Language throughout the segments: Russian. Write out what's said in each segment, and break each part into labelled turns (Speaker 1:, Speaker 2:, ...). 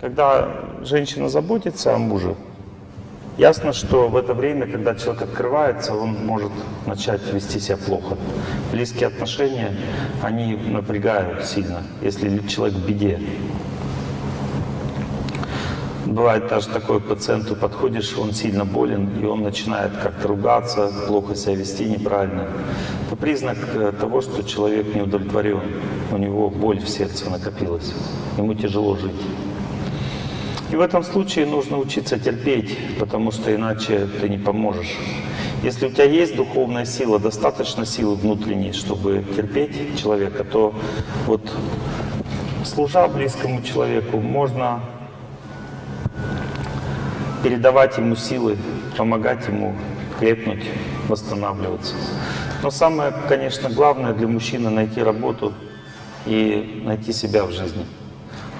Speaker 1: Когда женщина заботится о муже, ясно, что в это время, когда человек открывается, он может начать вести себя плохо. Близкие отношения, они напрягают сильно, если человек в беде. Бывает даже такой пациенту подходишь, он сильно болен, и он начинает как-то ругаться, плохо себя вести неправильно. Это признак э, того, что человек не удовлетворен, у него боль в сердце накопилась, ему тяжело жить. И в этом случае нужно учиться терпеть, потому что иначе ты не поможешь. Если у тебя есть духовная сила, достаточно силы внутренней, чтобы терпеть человека, то вот служа близкому человеку, можно передавать ему силы, помогать ему крепнуть, восстанавливаться. Но самое, конечно, главное для мужчины — найти работу и найти себя в жизни.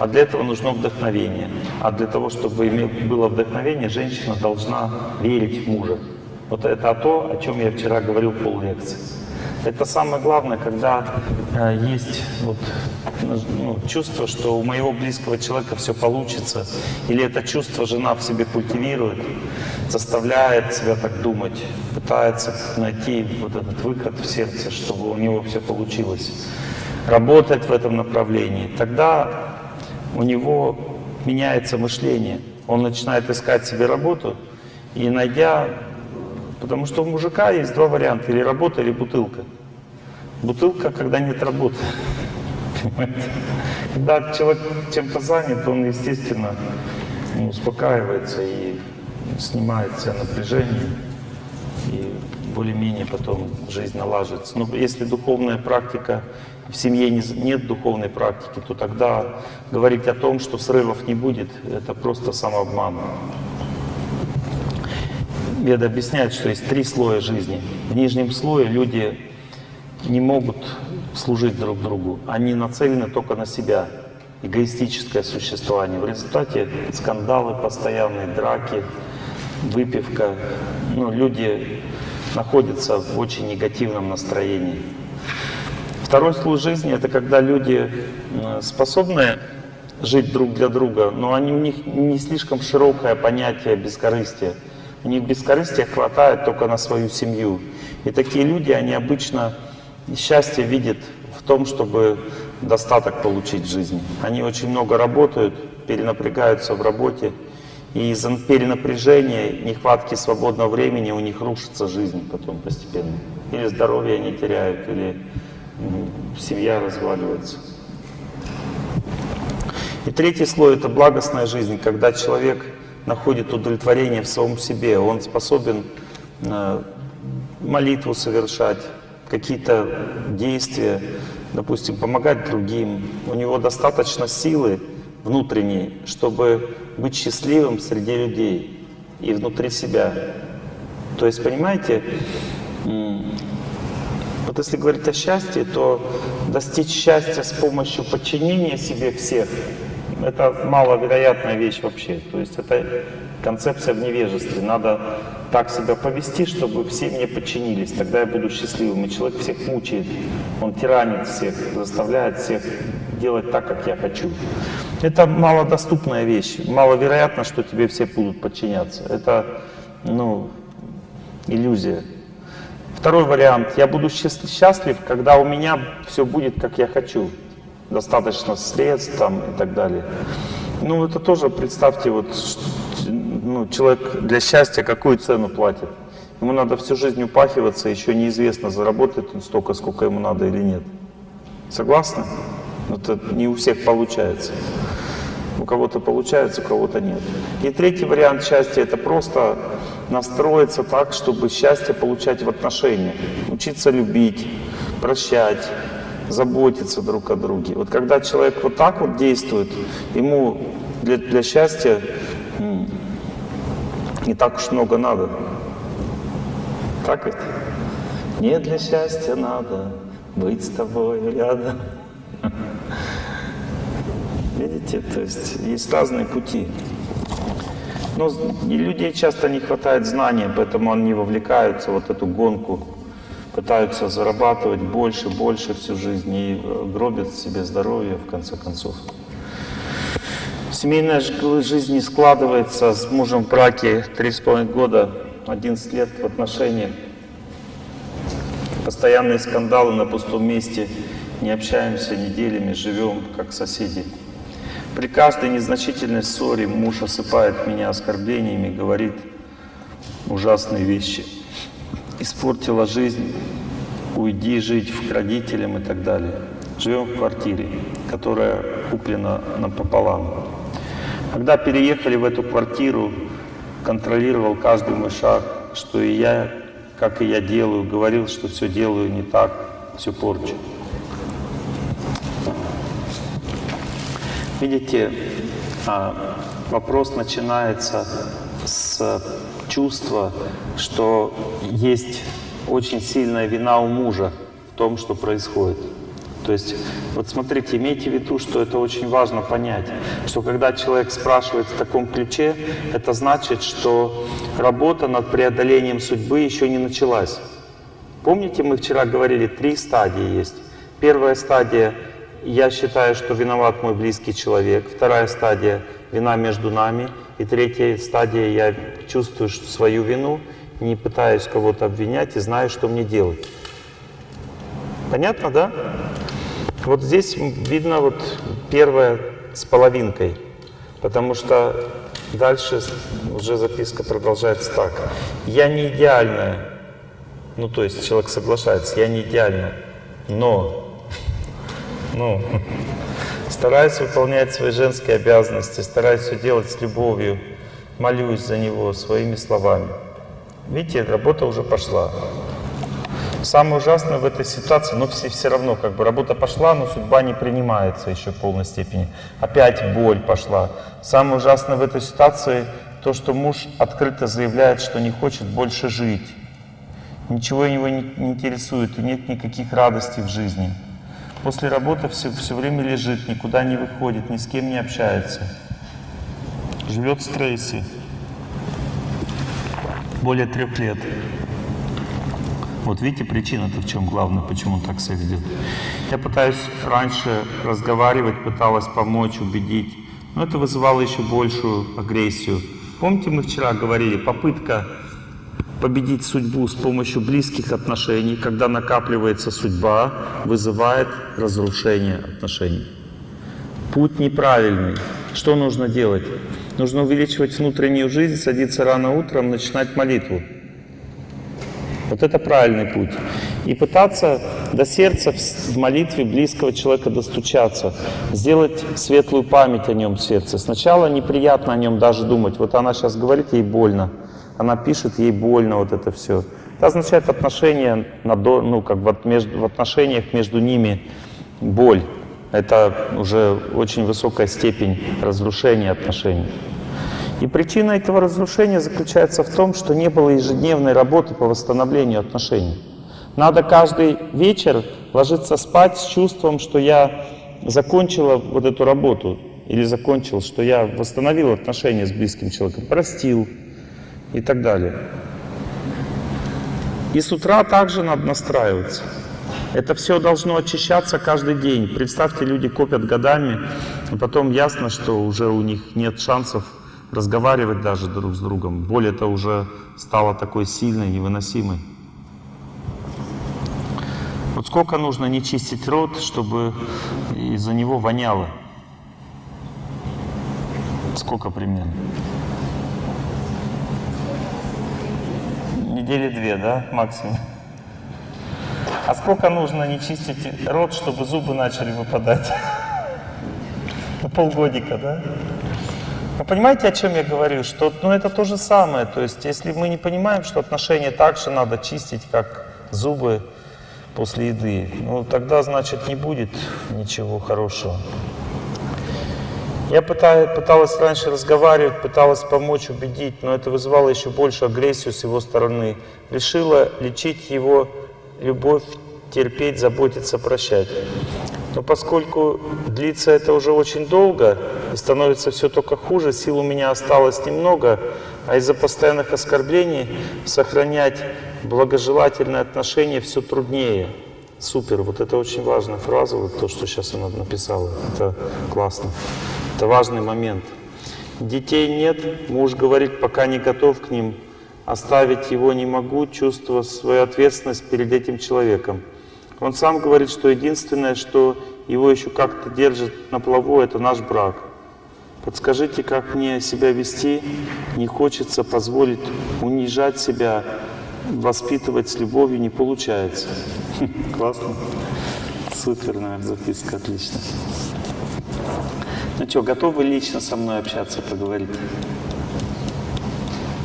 Speaker 1: А для этого нужно вдохновение. А для того, чтобы было вдохновение, женщина должна верить в мужа. Вот это то, о чем я вчера говорил пол лекции. Это самое главное, когда э, есть вот, ну, чувство, что у моего близкого человека все получится, или это чувство жена в себе культивирует, заставляет себя так думать, пытается найти вот этот выход в сердце, чтобы у него все получилось, работать в этом направлении. Тогда у него меняется мышление, он начинает искать себе работу, и найдя Потому что у мужика есть два варианта, или работа, или бутылка. Бутылка, когда нет работы. Понимаете? Когда человек чем-то занят, он, естественно, успокаивается и снимает все напряжение, и более-менее потом жизнь налаживается. Но если духовная практика, в семье нет духовной практики, то тогда говорить о том, что срывов не будет, это просто самообман. Веда объясняет, что есть три слоя жизни. В нижнем слое люди не могут служить друг другу. Они нацелены только на себя. Эгоистическое существование. В результате скандалы постоянные, драки, выпивка. Ну, люди находятся в очень негативном настроении. Второй слой жизни — это когда люди способны жить друг для друга, но они, у них не слишком широкое понятие бескорыстия. У них бескорыстия хватает только на свою семью. И такие люди, они обычно счастье видят в том, чтобы достаток получить в жизни. Они очень много работают, перенапрягаются в работе, и из-за перенапряжения, нехватки свободного времени у них рушится жизнь потом постепенно. Или здоровье они теряют, или семья разваливается. И третий слой — это благостная жизнь, когда человек находит удовлетворение в самом себе, он способен э, молитву совершать, какие-то действия, допустим, помогать другим. У него достаточно силы внутренней, чтобы быть счастливым среди людей и внутри себя. То есть, понимаете, вот если говорить о счастье, то достичь счастья с помощью подчинения себе всех это маловероятная вещь вообще. То есть это концепция в невежестве. Надо так себя повести, чтобы все мне подчинились. Тогда я буду счастливым. И человек всех мучает. Он тиранит всех, заставляет всех делать так, как я хочу. Это малодоступная вещь. Маловероятно, что тебе все будут подчиняться. Это, ну, иллюзия. Второй вариант. Я буду счастлив, когда у меня все будет, как я хочу достаточно средств там, и так далее. Ну, это тоже, представьте, вот, ну, человек для счастья какую цену платит? Ему надо всю жизнь упахиваться, еще неизвестно, заработает он столько, сколько ему надо или нет. Согласны? Это не у всех получается. У кого-то получается, у кого-то нет. И третий вариант счастья — это просто настроиться так, чтобы счастье получать в отношениях. Учиться любить, прощать, заботиться друг о друге. Вот когда человек вот так вот действует, ему для, для счастья не так уж много надо. Так ведь? Не для счастья надо быть с тобой рядом. Видите, то есть есть разные пути. Но людей часто не хватает знания, поэтому они вовлекаются в вот эту гонку пытаются зарабатывать больше, больше всю жизнь и э, гробят себе здоровье в конце концов. Семейная жизнь не складывается с мужем в браке 3,5 года, 11 лет в отношениях. Постоянные скандалы на пустом месте, не общаемся неделями, живем как соседи. При каждой незначительной ссоре муж осыпает меня оскорблениями, говорит ужасные вещи. Испортила жизнь, уйди жить к родителям и так далее. Живем в квартире, которая куплена напополам. Когда переехали в эту квартиру, контролировал каждый мой шаг, что и я, как и я делаю, говорил, что все делаю не так, все порчу. Видите, а, вопрос начинается с чувства, что есть очень сильная вина у мужа в том, что происходит. То есть, вот смотрите, имейте в виду, что это очень важно понять, что когда человек спрашивает в таком ключе, это значит, что работа над преодолением судьбы еще не началась. Помните, мы вчера говорили, три стадии есть. Первая стадия я считаю, что виноват мой близкий человек. Вторая стадия – вина между нами. И третья стадия – я чувствую свою вину, не пытаюсь кого-то обвинять и знаю, что мне делать. Понятно, да? Вот здесь видно вот первое с половинкой, потому что дальше уже записка продолжается так. Я не идеальная, ну то есть человек соглашается, я не идеальная, но ну, стараюсь выполнять свои женские обязанности, стараюсь все делать с любовью, молюсь за него своими словами. Видите, работа уже пошла. Самое ужасное в этой ситуации, но все, все равно, как бы работа пошла, но судьба не принимается еще в полной степени. Опять боль пошла. Самое ужасное в этой ситуации то, что муж открыто заявляет, что не хочет больше жить. Ничего его не, не интересует, и нет никаких радостей в жизни. После работы все, все время лежит, никуда не выходит, ни с кем не общается. Живет в стрессе. Более трех лет. Вот видите, причина-то в чем главное, почему он так себя ведет. Я пытаюсь раньше разговаривать, пыталась помочь, убедить, но это вызывало еще большую агрессию. Помните, мы вчера говорили, попытка победить судьбу с помощью близких отношений, когда накапливается судьба, вызывает разрушение отношений. Путь неправильный. Что нужно делать? Нужно увеличивать внутреннюю жизнь, садиться рано утром, начинать молитву. Вот это правильный путь. И пытаться до сердца в молитве близкого человека достучаться, сделать светлую память о нем в сердце. Сначала неприятно о нем даже думать. Вот она сейчас говорит, ей больно. Она пишет, ей больно вот это все. Это означает отношения, на, ну, как в, между, в отношениях между ними боль. Это уже очень высокая степень разрушения отношений. И причина этого разрушения заключается в том, что не было ежедневной работы по восстановлению отношений. Надо каждый вечер ложиться спать с чувством, что я закончила вот эту работу, или закончил, что я восстановил отношения с близким человеком, простил и так далее. И с утра также надо настраиваться. Это все должно очищаться каждый день. Представьте, люди копят годами, и потом ясно, что уже у них нет шансов разговаривать даже друг с другом. Боль это уже стала такой сильной, невыносимой. Вот сколько нужно не чистить рот, чтобы из-за него воняло? Сколько примерно? Недели две, да, максимум? А сколько нужно не чистить рот, чтобы зубы начали выпадать? На полгодика, да? Вы понимаете, о чем я говорю? Что ну, это то же самое. То есть, если мы не понимаем, что отношения так же надо чистить, как зубы после еды, ну тогда, значит, не будет ничего хорошего. Я пыталась раньше разговаривать, пыталась помочь, убедить, но это вызывало еще больше агрессию с его стороны. Решила лечить его любовь, терпеть, заботиться, прощать. Но поскольку длится это уже очень долго и становится все только хуже, сил у меня осталось немного, а из-за постоянных оскорблений сохранять благожелательные отношения все труднее. Супер, вот это очень важная фраза, вот то, что сейчас она написала, это классно. Это важный момент. Детей нет, муж говорит, пока не готов к ним, оставить его не могу, чувствуя свою ответственность перед этим человеком. Он сам говорит, что единственное, что его еще как-то держит на плаву, это наш брак. Подскажите, как мне себя вести? Не хочется позволить унижать себя, воспитывать с любовью не получается. Классно. Суперная записка, отлично. Ну что, готовы лично со мной общаться, поговорить?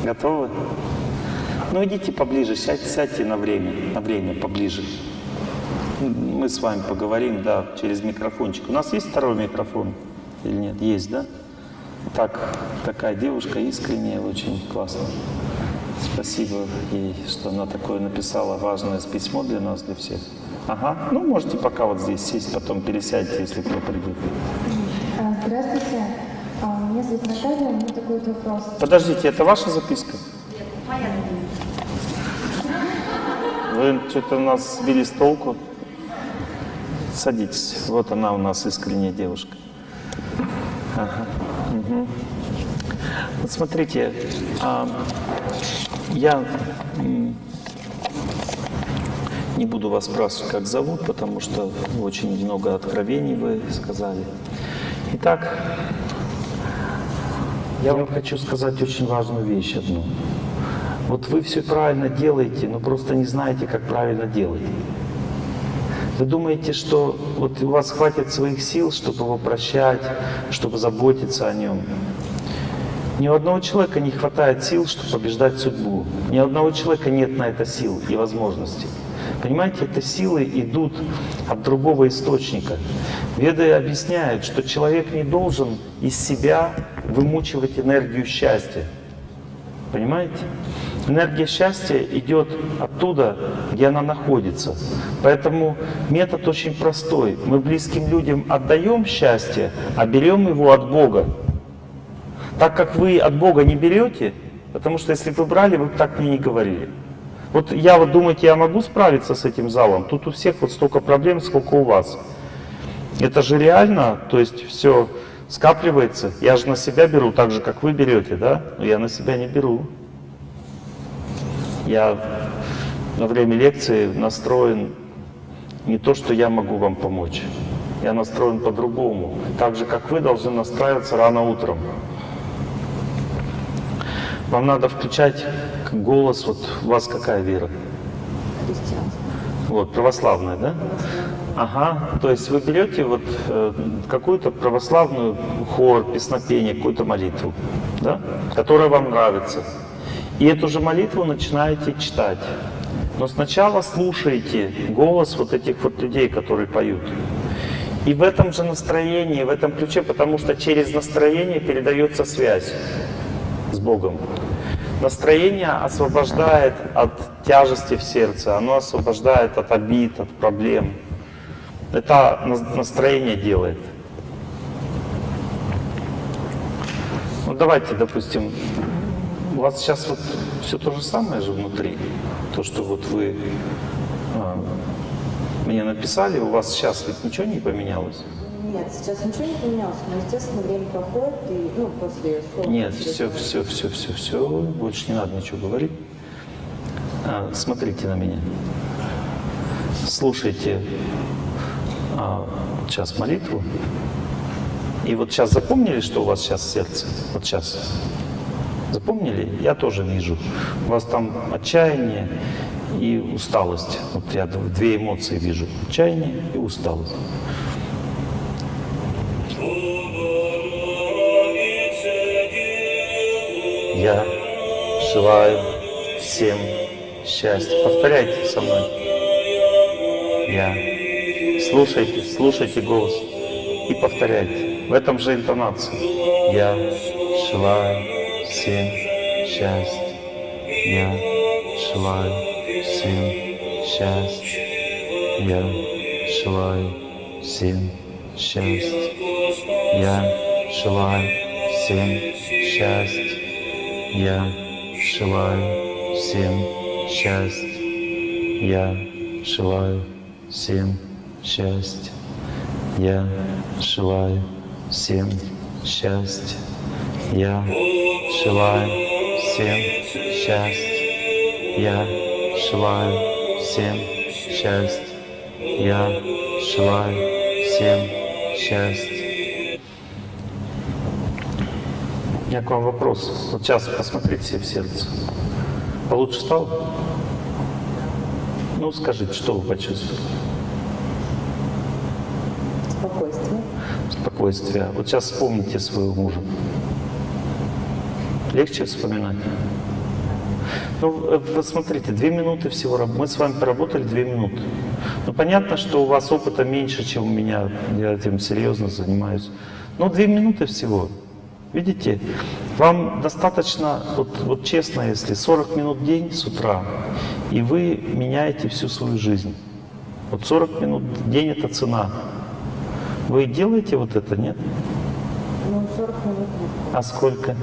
Speaker 1: Готовы? Ну идите поближе, сядьте, сядьте на время, на время поближе. Мы с вами поговорим, да, через микрофончик. У нас есть второй микрофон или нет? Есть, да? Так, такая девушка искренняя, очень классно. Спасибо ей, что она такое написала важное письмо для нас, для всех. Ага, ну можете пока вот здесь сесть, потом пересядьте, если кто придет.
Speaker 2: А, меня зовут Наталья, у меня такой вот вопрос.
Speaker 1: Подождите, это ваша записка? Вы что-то нас сбили с толку. Садитесь. Вот она у нас искренняя девушка. Ага. мгм. Вот смотрите, а, я не буду вас спрашивать, как зовут, потому что очень много откровений вы сказали. Итак, я вам хочу сказать очень важную вещь одну. Вот вы все правильно делаете, но просто не знаете, как правильно делать. Вы думаете, что вот у вас хватит своих сил, чтобы его прощать, чтобы заботиться о нем. Ни у одного человека не хватает сил, чтобы побеждать судьбу. Ни у одного человека нет на это сил и возможностей. Понимаете, это силы идут от другого источника. Веды объясняют, что человек не должен из себя вымучивать энергию счастья. Понимаете? Энергия счастья идет оттуда, где она находится. Поэтому метод очень простой. Мы близким людям отдаем счастье, а берем его от Бога. Так как вы от Бога не берете, потому что если вы брали, вы бы так мне не говорили. Вот я вот думаете, я могу справиться с этим залом? Тут у всех вот столько проблем, сколько у вас. Это же реально, то есть все скапливается. Я же на себя беру так же, как вы берете, да? Но я на себя не беру. Я на время лекции настроен не то, что я могу вам помочь. Я настроен по-другому. Так же, как вы должны настраиваться рано утром. Вам надо включать голос, вот у вас какая вера? Вот, православная, да? Ага, то есть вы берете вот э, какую-то православную хор, песнопение, какую-то молитву, да? которая вам нравится. И эту же молитву начинаете читать. Но сначала слушайте голос вот этих вот людей, которые поют. И в этом же настроении, в этом ключе, потому что через настроение передается связь с Богом. Настроение освобождает от тяжести в сердце, оно освобождает от обид, от проблем. Это на- настроение делает. Ну давайте, допустим, у вас сейчас вот все то же самое же внутри. То, что вот вы а, мне написали, у вас сейчас ведь ничего не поменялось?
Speaker 3: Нет, сейчас ничего не поменялось, но, естественно, время проходит, и, ну, после ссоры...
Speaker 1: Нет, все, все, все, все, все, больше не надо ничего говорить. А, смотрите на меня. Слушайте сейчас молитву. И вот сейчас запомнили, что у вас сейчас сердце? Вот сейчас. Запомнили? Я тоже вижу. У вас там отчаяние и усталость. Вот я две эмоции вижу. Отчаяние и усталость. Я желаю всем счастья. Повторяйте со мной. Я. Слушайте, слушайте голос и повторяйте. В этом же интонации. Я желаю всем счастья. Я желаю всем счастья. Я желаю всем счастья. Я желаю всем счастья. Я желаю всем счастья. Я желаю всем счастья. Я желаю всем счастья. Я желаю всем счастья. Я желаю всем счастья. Я желаю всем счастья. У меня к вам вопрос. Вот сейчас посмотрите себе в сердце. Получше стало? Ну, скажите, что вы почувствовали?
Speaker 3: Спокойствие.
Speaker 1: Вот сейчас вспомните своего мужа. Легче вспоминать? Ну, э, вот смотрите, две минуты всего. Мы с вами поработали две минуты. Ну, понятно, что у вас опыта меньше, чем у меня. Я этим серьезно занимаюсь. Но две минуты всего. Видите, вам достаточно, вот, вот честно, если 40 минут в день с утра, и вы меняете всю свою жизнь. Вот 40 минут в день — это цена. Вы делаете вот это, нет?
Speaker 3: Ну, 40 минут.
Speaker 1: А сколько?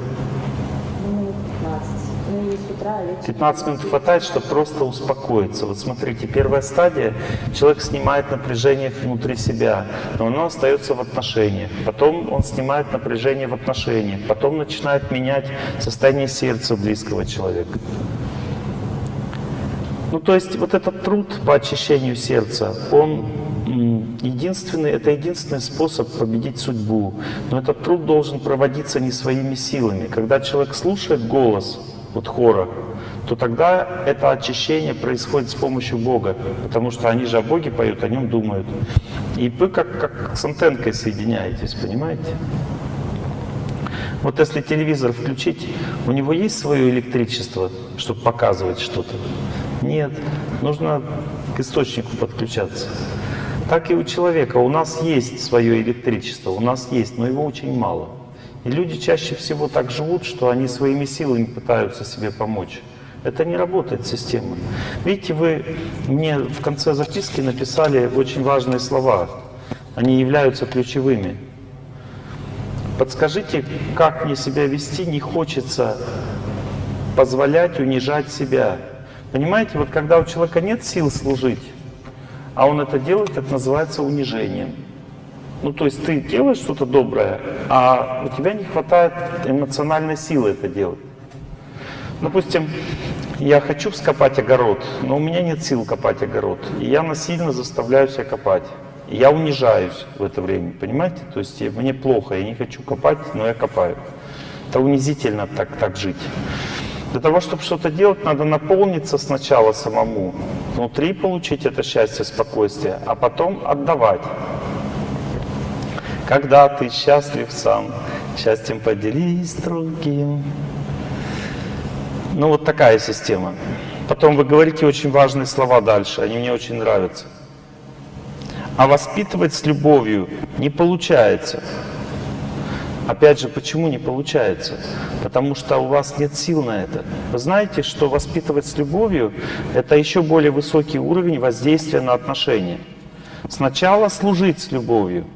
Speaker 3: Ну, минут 15. Ну, и с утра, вечером.
Speaker 1: 15 минут хватает, чтобы просто успокоиться. Вот смотрите, первая стадия, человек снимает напряжение внутри себя, но оно остается в отношениях. Потом он снимает напряжение в отношениях, потом начинает менять состояние сердца близкого человека. Ну, то есть вот этот труд по очищению сердца, он единственный, это единственный способ победить судьбу. Но этот труд должен проводиться не своими силами. Когда человек слушает голос вот хора, то тогда это очищение происходит с помощью Бога, потому что они же о Боге поют, о нем думают. И вы как, как с антенкой соединяетесь, понимаете? Вот если телевизор включить, у него есть свое электричество, чтобы показывать что-то? Нет, нужно к источнику подключаться. Так и у человека. У нас есть свое электричество, у нас есть, но его очень мало. И люди чаще всего так живут, что они своими силами пытаются себе помочь. Это не работает система. Видите, вы мне в конце записки написали очень важные слова. Они являются ключевыми. Подскажите, как мне себя вести, не хочется позволять унижать себя. Понимаете, вот когда у человека нет сил служить, а он это делает, это называется унижением. Ну, то есть ты делаешь что-то доброе, а у тебя не хватает эмоциональной силы это делать. Допустим, я хочу вскопать огород, но у меня нет сил копать огород. И я насильно заставляю себя копать. Я унижаюсь в это время, понимаете? То есть мне плохо, я не хочу копать, но я копаю. Это унизительно так, так жить. Для того, чтобы что-то делать, надо наполниться сначала самому, внутри получить это счастье, спокойствие, а потом отдавать. Когда ты счастлив сам, счастьем поделись другим. Ну вот такая система. Потом вы говорите очень важные слова дальше, они мне очень нравятся. А воспитывать с любовью не получается. Опять же, почему не получается? Потому что у вас нет сил на это. Вы знаете, что воспитывать с любовью – это еще более высокий уровень воздействия на отношения. Сначала служить с любовью.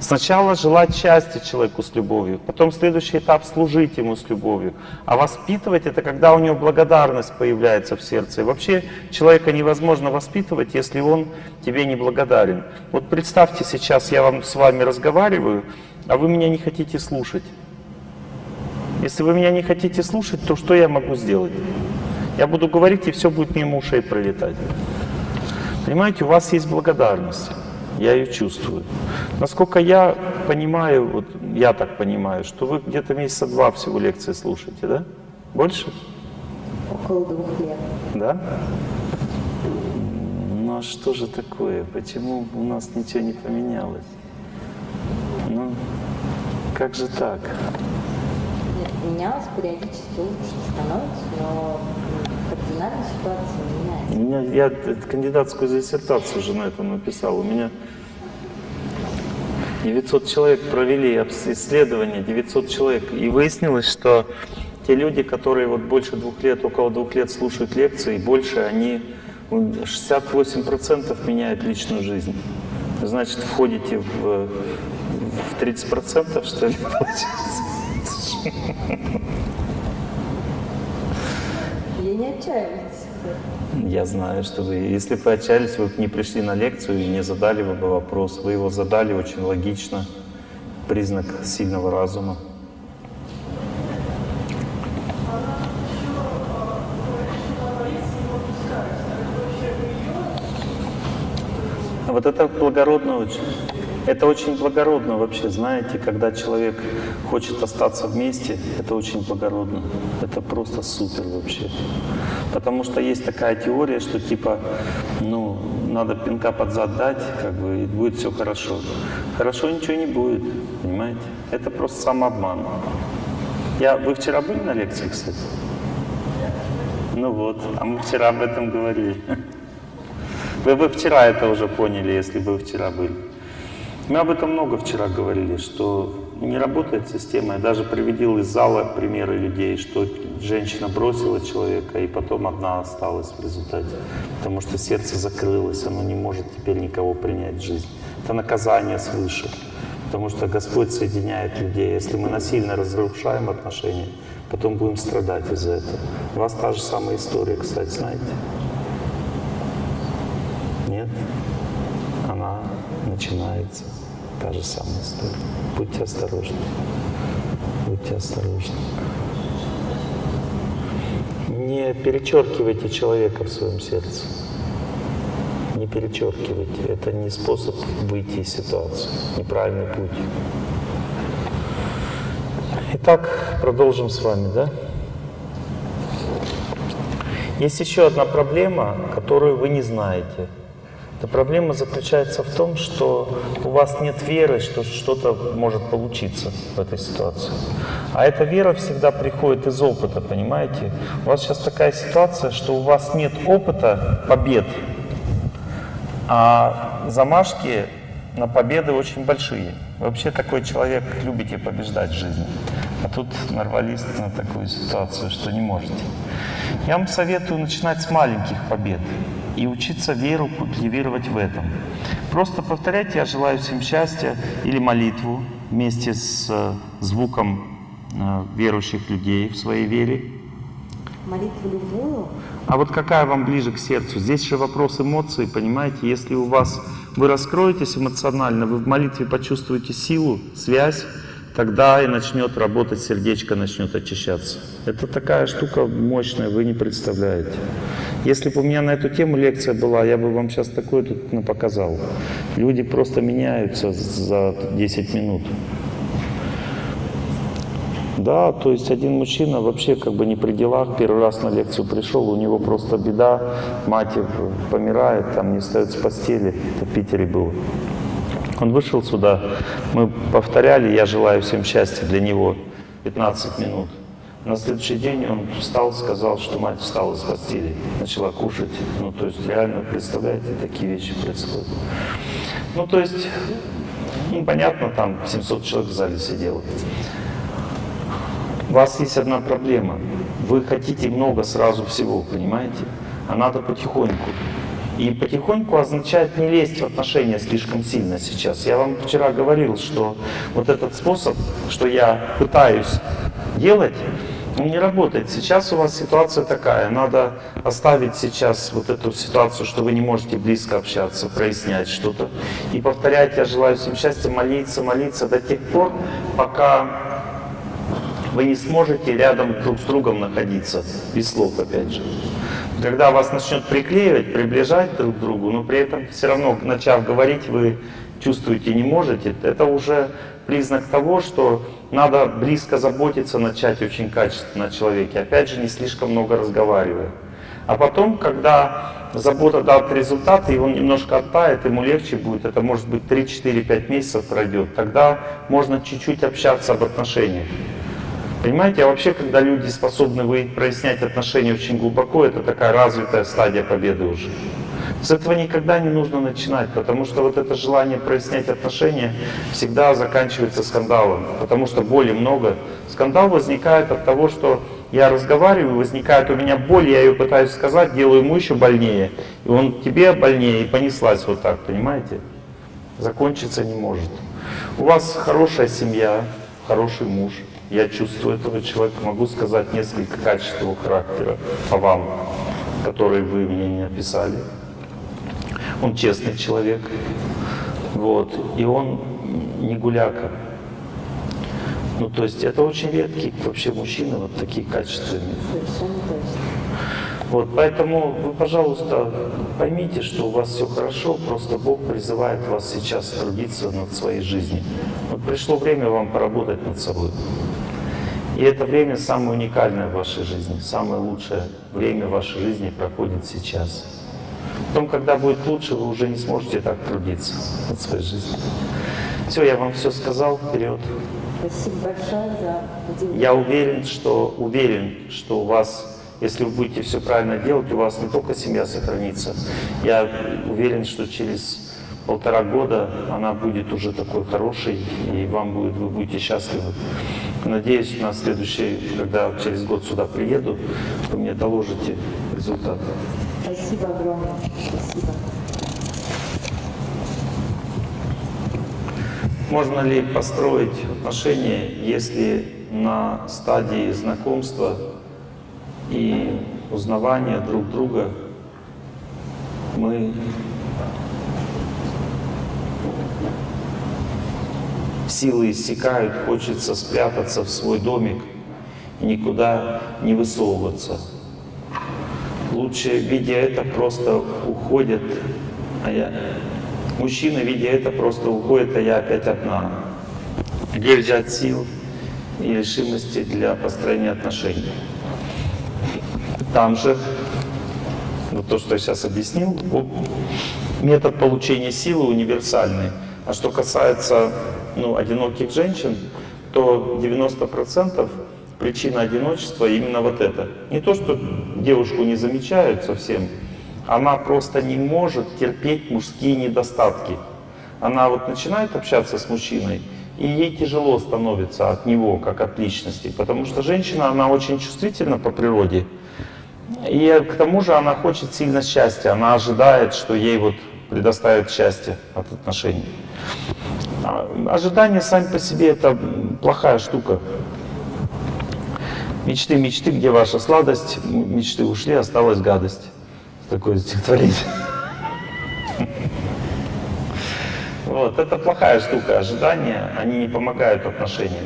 Speaker 1: Сначала желать счастья человеку с любовью, потом следующий этап служить ему с любовью. А воспитывать это когда у него благодарность появляется в сердце. И вообще человека невозможно воспитывать, если он тебе не благодарен. Вот представьте сейчас, я вам с вами разговариваю, а вы меня не хотите слушать. Если вы меня не хотите слушать, то что я могу сделать? Я буду говорить, и все будет мимо ушей пролетать. Понимаете, у вас есть благодарность. Я ее чувствую. Насколько я понимаю, вот я так понимаю, что вы где-то месяца два всего лекции слушаете, да? Больше?
Speaker 3: Около двух лет.
Speaker 1: Да? Ну а что же такое? Почему у нас ничего не поменялось? Ну, как же так?
Speaker 3: Нет, менялось периодически лучше становится, но кардинально ситуация меняется.
Speaker 1: меня, я кандидатскую диссертацию уже на этом написал. У меня 900 человек провели исследование, 900 человек. И выяснилось, что те люди, которые вот больше двух лет, около двух лет слушают лекции, больше они, м, 68% меняют личную жизнь. Значит, входите в, в 30%, что ли, получается?
Speaker 3: Я не отчаиваюсь.
Speaker 1: Я знаю, что вы, если бы вы отчаялись, вы бы не пришли на лекцию и не задали бы вопрос. Вы его задали очень логично признак сильного разума. Вот это благородно очень. Это очень благородно вообще, знаете, когда человек хочет остаться вместе, это очень благородно. Это просто супер вообще. Потому что есть такая теория, что типа, ну, надо пинка под зад дать, как бы, и будет все хорошо. Хорошо ничего не будет, понимаете? Это просто самообман. Я, вы вчера были на лекции, кстати? Ну вот, а мы вчера об этом говорили. Вы бы вчера это уже поняли, если бы вы вчера были. Мы об этом много вчера говорили, что не работает система. Я даже приводил из зала примеры людей, что женщина бросила человека, и потом одна осталась в результате. Потому что сердце закрылось, оно не может теперь никого принять в жизнь. Это наказание свыше. Потому что Господь соединяет людей. Если мы насильно разрушаем отношения, потом будем страдать из-за этого. У вас та же самая история, кстати, знаете? Нет? Начинается. Та же самая история. Будьте осторожны. Будьте осторожны. Не перечеркивайте человека в своем сердце. Не перечеркивайте. Это не способ выйти из ситуации. Неправильный путь. Итак, продолжим с вами, да? Есть еще одна проблема, которую вы не знаете. Эта проблема заключается в том, что у вас нет веры, что что-то может получиться в этой ситуации. А эта вера всегда приходит из опыта, понимаете? У вас сейчас такая ситуация, что у вас нет опыта побед, а замашки на победы очень большие. Вы вообще такой человек, любите побеждать в жизни. А тут нарвались на такую ситуацию, что не можете. Я вам советую начинать с маленьких побед и учиться веру культивировать в этом. Просто повторяйте «Я желаю всем счастья» или молитву вместе с э, звуком э, верующих людей в своей вере.
Speaker 3: Молитву любую.
Speaker 1: А вот какая вам ближе к сердцу? Здесь же вопрос эмоций, понимаете? Если у вас вы раскроетесь эмоционально, вы в молитве почувствуете силу, связь, тогда и начнет работать сердечко, начнет очищаться. Это такая штука мощная, вы не представляете. Если бы у меня на эту тему лекция была, я бы вам сейчас такое тут показал. Люди просто меняются за 10 минут. Да, то есть один мужчина вообще как бы не при делах, первый раз на лекцию пришел, у него просто беда, мать помирает, там не встает с постели, это в Питере было. Он вышел сюда, мы повторяли «Я желаю всем счастья» для него 15 минут. На следующий день он встал, сказал, что мать встала с постели, начала кушать. Ну, то есть реально, представляете, такие вещи происходят. Ну, то есть, ну, понятно, там 700 человек в зале сидело. У вас есть одна проблема. Вы хотите много сразу всего, понимаете? А надо потихоньку. И потихоньку означает не лезть в отношения слишком сильно сейчас. Я вам вчера говорил, что вот этот способ, что я пытаюсь делать, он не работает. Сейчас у вас ситуация такая, надо оставить сейчас вот эту ситуацию, что вы не можете близко общаться, прояснять что-то. И повторять, я желаю всем счастья, молиться, молиться до тех пор, пока вы не сможете рядом друг с другом находиться, без слов опять же. Когда вас начнет приклеивать, приближать друг к другу, но при этом все равно, начав говорить, вы чувствуете не можете, это уже признак того, что надо близко заботиться, начать очень качественно о человеке. Опять же, не слишком много разговаривая. А потом, когда забота даст результаты, и он немножко оттает, ему легче будет, это может быть 3-4-5 месяцев пройдет, тогда можно чуть-чуть общаться об отношениях. Понимаете, а вообще, когда люди способны вы прояснять отношения очень глубоко, это такая развитая стадия победы уже. С этого никогда не нужно начинать, потому что вот это желание прояснять отношения всегда заканчивается скандалом, потому что боли много. Скандал возникает от того, что я разговариваю, возникает у меня боль, я ее пытаюсь сказать, делаю ему еще больнее, и он тебе больнее, и понеслась вот так, понимаете? Закончиться не может. У вас хорошая семья, хороший муж, я чувствую этого человека, могу сказать несколько качеств его характера по вам, которые вы мне не описали. Он честный человек, вот, и он не гуляка. Ну, то есть это очень редкие вообще мужчины вот такие качества. Вот, поэтому вы, пожалуйста, поймите, что у вас все хорошо, просто Бог призывает вас сейчас трудиться над своей жизнью. Вот пришло время вам поработать над собой. И это время самое уникальное в вашей жизни, самое лучшее время в вашей жизни проходит сейчас. Потом, когда будет лучше, вы уже не сможете так трудиться над своей жизнью. Все, я вам все сказал, вперед.
Speaker 3: Спасибо большое за.
Speaker 1: Я уверен, что уверен, что у вас, если вы будете все правильно делать, у вас не только семья сохранится. Я уверен, что через полтора года она будет уже такой хорошей, и вам будет, вы будете счастливы. Надеюсь, на следующий, когда через год сюда приеду, вы мне доложите результаты.
Speaker 3: Спасибо огромное. Спасибо.
Speaker 1: Можно ли построить отношения, если на стадии знакомства и узнавания друг друга мы силы иссякают, хочется спрятаться в свой домик и никуда не высовываться. Лучше, видя это, просто уходят, а я... Мужчина, видя это, просто уходит, а я опять одна. Где взять сил и решимости для построения отношений? Там же, вот то, что я сейчас объяснил, метод получения силы универсальный. А что касается ну, одиноких женщин, то 90% причина одиночества именно вот это. Не то, что девушку не замечают совсем, она просто не может терпеть мужские недостатки. Она вот начинает общаться с мужчиной, и ей тяжело становится от него, как от личности, потому что женщина, она очень чувствительна по природе, и к тому же она хочет сильно счастья, она ожидает, что ей вот предоставят счастье от отношений. А Ожидания сами по себе это плохая штука. Мечты, мечты, где ваша сладость, мечты ушли, осталась гадость. Такое стихотворение. Вот, это плохая штука. Ожидания, они не помогают отношениям.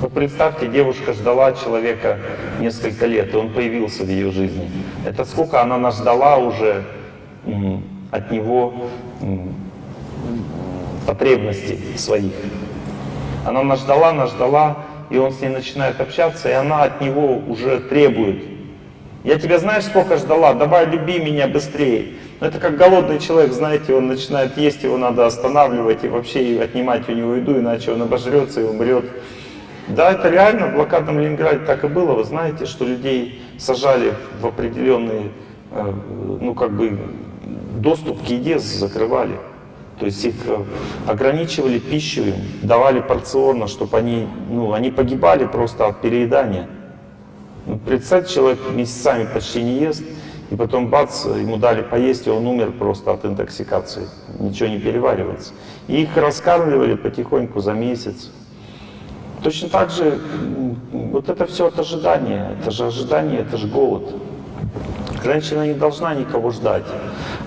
Speaker 1: Вот представьте, девушка ждала человека несколько лет, и он появился в ее жизни. Это сколько она наждала уже м, от него потребностей своих. Она наждала, наждала, и он с ней начинает общаться, и она от него уже требует. Я тебя знаешь, сколько ждала, давай люби меня быстрее. Но это как голодный человек, знаете, он начинает есть, его надо останавливать и вообще отнимать у него еду, иначе он обожрется и умрет. Да, это реально в блокадном Ленинграде так и было. Вы знаете, что людей сажали в определенные, э, ну как бы, доступ к еде закрывали. То есть их э, ограничивали пищу давали порционно, чтобы они, ну, они погибали просто от переедания. Ну, представьте, человек месяцами почти не ест, и потом бац, ему дали поесть, и он умер просто от интоксикации. Ничего не переваривается. И их раскармливали потихоньку за месяц. Точно так же, вот это все от ожидания. Это же ожидание, это же голод. Женщина не должна никого ждать.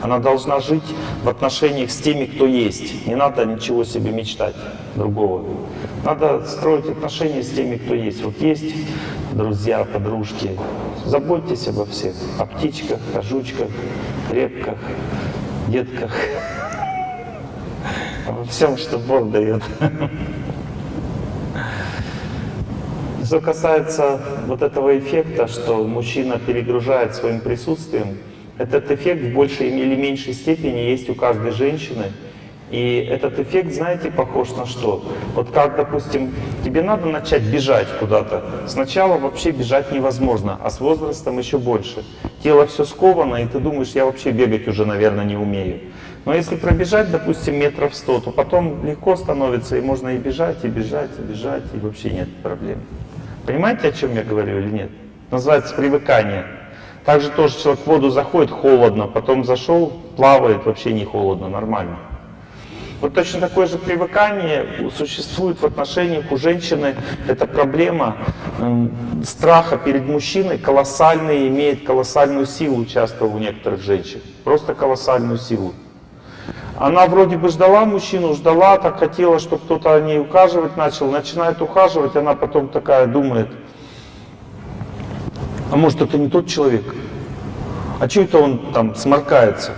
Speaker 1: Она должна жить в отношениях с теми, кто есть. Не надо ничего себе мечтать другого. Надо строить отношения с теми, кто есть. Вот есть друзья, подружки. Заботьтесь обо всех. О птичках, о жучках, репках, детках. Обо всем, что Бог дает. Что касается вот этого эффекта, что мужчина перегружает своим присутствием, этот эффект в большей или меньшей степени есть у каждой женщины. И этот эффект, знаете, похож на что? Вот как, допустим, тебе надо начать бежать куда-то. Сначала вообще бежать невозможно, а с возрастом еще больше. Тело все сковано, и ты думаешь, я вообще бегать уже, наверное, не умею. Но если пробежать, допустим, метров сто, то потом легко становится, и можно и бежать, и бежать, и бежать, и вообще нет проблем. Понимаете, о чем я говорю или нет? Называется привыкание. Также тоже человек в воду заходит холодно, потом зашел, плавает, вообще не холодно, нормально. Вот точно такое же привыкание существует в отношениях у женщины. Это проблема м, страха перед мужчиной колоссальный, имеет колоссальную силу часто у некоторых женщин. Просто колоссальную силу. Она вроде бы ждала мужчину, ждала, так хотела, чтобы кто-то о ней ухаживать начал. Начинает ухаживать, она потом такая думает, а может это не тот человек? А что это он там сморкается?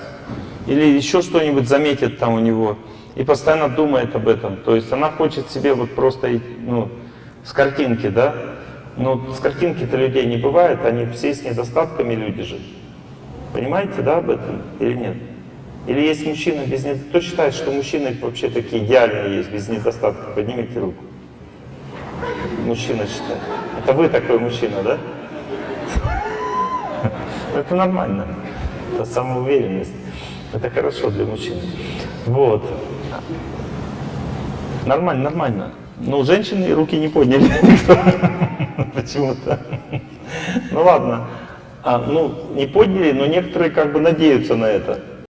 Speaker 1: Или еще что-нибудь заметит там у него? И постоянно думает об этом. То есть она хочет себе вот просто, ну, с картинки, да? Но с картинки-то людей не бывает, они все с недостатками люди же. Понимаете, да, об этом или нет? Или есть мужчина без недостатков? Кто считает, что мужчины вообще такие идеальные есть, без недостатков? Поднимите руку. Мужчина считает. Это вы такой мужчина, да? Это нормально. Это самоуверенность. Это хорошо для мужчин. Вот. Нормально, нормально. Ну, женщины руки не подняли. Почему-то. Ну ладно. А, ну, не подняли, но некоторые как бы надеются на это.